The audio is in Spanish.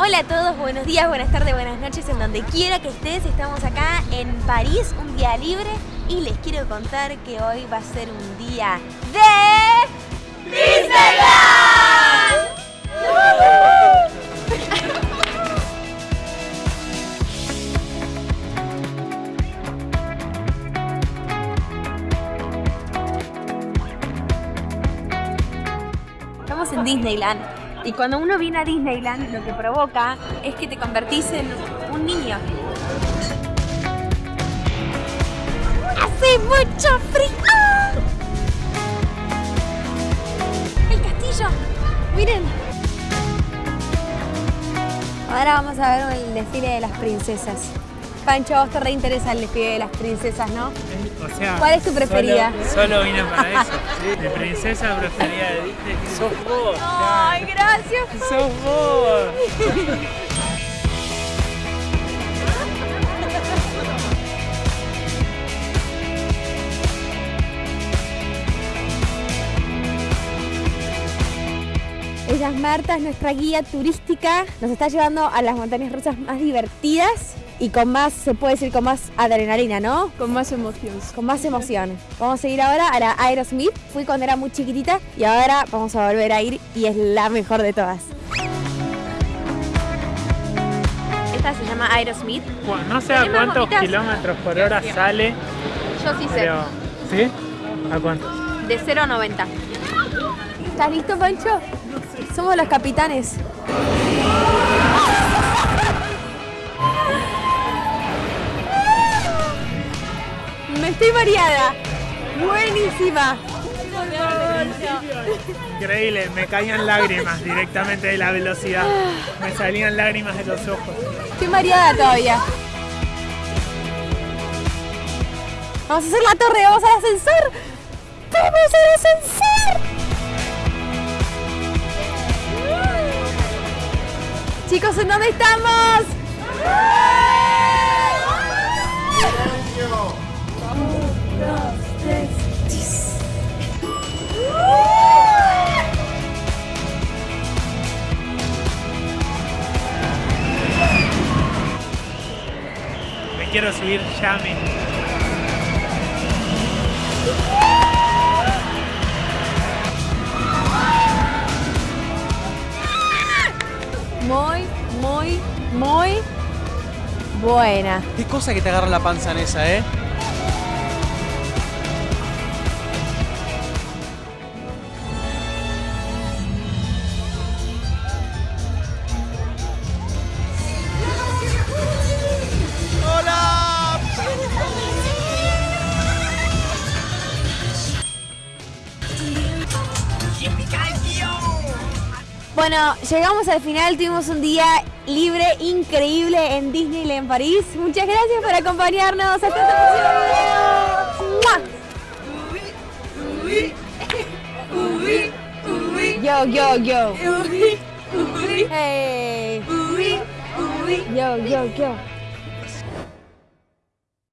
Hola a todos, buenos días, buenas tardes, buenas noches, en donde quiera que estés. Estamos acá en París, un día libre, y les quiero contar que hoy va a ser un día de... ¡Disneyland! Estamos en Disneyland. Y cuando uno viene a Disneyland, lo que provoca es que te convertís en un niño. ¡Hace mucho frío! ¡Ah! ¡El castillo! ¡Miren! Ahora vamos a ver el desfile de las princesas. Pancho, a vos te reinteresa el desfile de las princesas, ¿no? O sea, ¿Cuál es tu preferida? Solo, solo vine para eso. Mi princesa preferida de Disney sos vos. ¡Ay, gracias! ¡Sos vos! Ella es Marta, es nuestra guía turística. Nos está llevando a las montañas rusas más divertidas y con más, se puede decir, con más adrenalina, ¿no? Con más emoción. Con más emoción. Vamos a ir ahora a la Aerosmith. Fui cuando era muy chiquitita y ahora vamos a volver a ir y es la mejor de todas. Esta se llama Aerosmith. Bueno, No sé a ¿Tenés más cuántos kilómetros por hora sale, Yo sí sé. pero... ¿Sí? ¿A cuántos? De 0 a 90. ¿Estás listo, Pancho? Somos los capitanes. Estoy mareada. Buenísima. Increíble, me caían lágrimas directamente de la velocidad. Me salían lágrimas de los ojos. Estoy mareada todavía. Vamos a hacer la torre, vamos al ascensor. ¡Vamos al ascensor! Chicos, ¿en dónde estamos? Me quiero subir ya mismo. Muy, muy, muy buena. Qué cosa que te agarra la panza en esa, ¿eh? Bueno, llegamos al final, tuvimos un día libre, increíble en Disneyland París. Muchas gracias por acompañarnos. Hasta el próximo video. Yo, yo, yo. Hey. Yo, yo, yo.